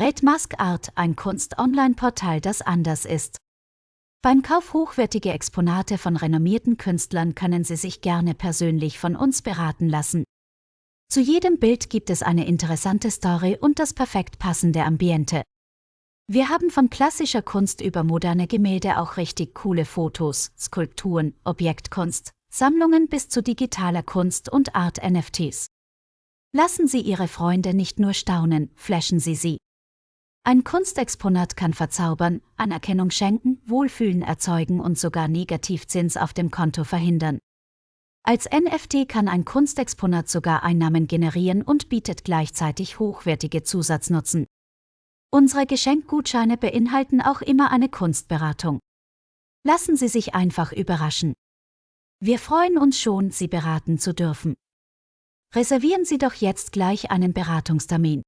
Red Mask Art, ein Kunst-Online-Portal, das anders ist. Beim Kauf hochwertiger Exponate von renommierten Künstlern können Sie sich gerne persönlich von uns beraten lassen. Zu jedem Bild gibt es eine interessante Story und das perfekt passende Ambiente. Wir haben von klassischer Kunst über moderne Gemälde auch richtig coole Fotos, Skulpturen, Objektkunst, Sammlungen bis zu digitaler Kunst und Art NFTs. Lassen Sie Ihre Freunde nicht nur staunen, flashen Sie sie. Ein Kunstexponat kann verzaubern, Anerkennung schenken, Wohlfühlen erzeugen und sogar Negativzins auf dem Konto verhindern. Als NFT kann ein Kunstexponat sogar Einnahmen generieren und bietet gleichzeitig hochwertige Zusatznutzen. Unsere Geschenkgutscheine beinhalten auch immer eine Kunstberatung. Lassen Sie sich einfach überraschen. Wir freuen uns schon, Sie beraten zu dürfen. Reservieren Sie doch jetzt gleich einen Beratungstermin.